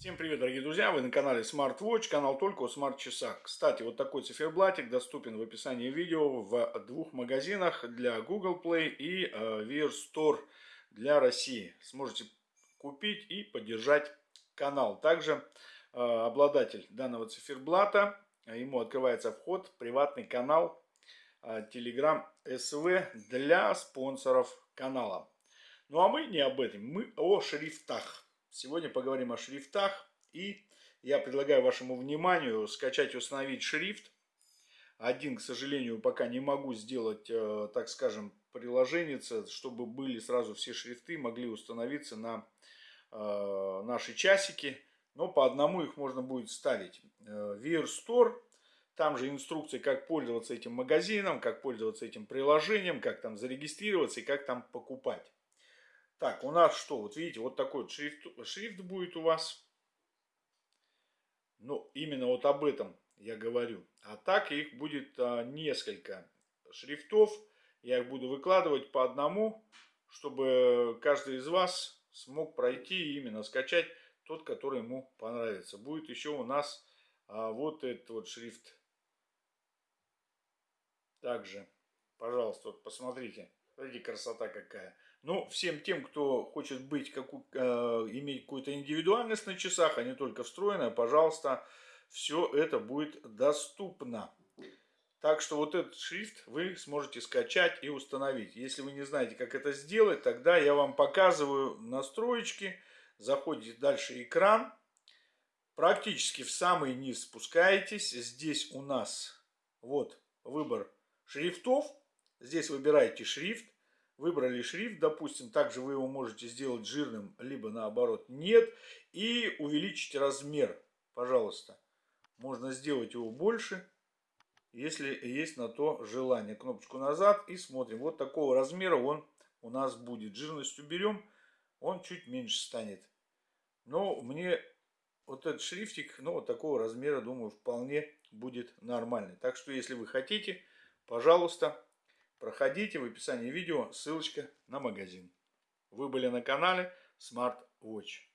Всем привет, дорогие друзья! Вы на канале Smart канал только о смарт-часах. Кстати, вот такой циферблатик доступен в описании видео в двух магазинах для Google Play и э, Wear Store для России. Сможете купить и поддержать канал. Также э, обладатель данного циферблата, ему открывается вход в приватный канал э, Telegram SV для спонсоров канала. Ну а мы не об этом, мы о шрифтах. Сегодня поговорим о шрифтах. И я предлагаю вашему вниманию скачать и установить шрифт. Один, к сожалению, пока не могу сделать, э, так скажем, приложение, чтобы были сразу все шрифты, могли установиться на э, наши часики. Но по одному их можно будет ставить. Wear э, Store, там же инструкции, как пользоваться этим магазином, как пользоваться этим приложением, как там зарегистрироваться и как там покупать. Так, у нас что? Вот видите, вот такой вот шрифт, шрифт будет у вас. Ну, именно вот об этом я говорю. А так их будет а, несколько шрифтов. Я их буду выкладывать по одному, чтобы каждый из вас смог пройти и именно скачать тот, который ему понравится. Будет еще у нас а, вот этот вот шрифт. Также, пожалуйста, вот посмотрите. Смотрите, красота какая. Ну, всем тем, кто хочет быть, как, э, иметь какую-то индивидуальность на часах, а не только встроенная, пожалуйста, все это будет доступно. Так что вот этот шрифт вы сможете скачать и установить. Если вы не знаете, как это сделать, тогда я вам показываю настроечки. Заходите дальше экран. Практически в самый низ спускаетесь. Здесь у нас вот выбор шрифтов. Здесь выбираете шрифт, выбрали шрифт, допустим, также вы его можете сделать жирным, либо наоборот нет, и увеличить размер, пожалуйста. Можно сделать его больше, если есть на то желание. Кнопочку назад и смотрим. Вот такого размера он у нас будет. Жирность уберем, он чуть меньше станет. Но мне вот этот шрифтик, ну, вот такого размера, думаю, вполне будет нормальный. Так что, если вы хотите, пожалуйста, Проходите в описании видео ссылочка на магазин. Вы были на канале Smart Watch.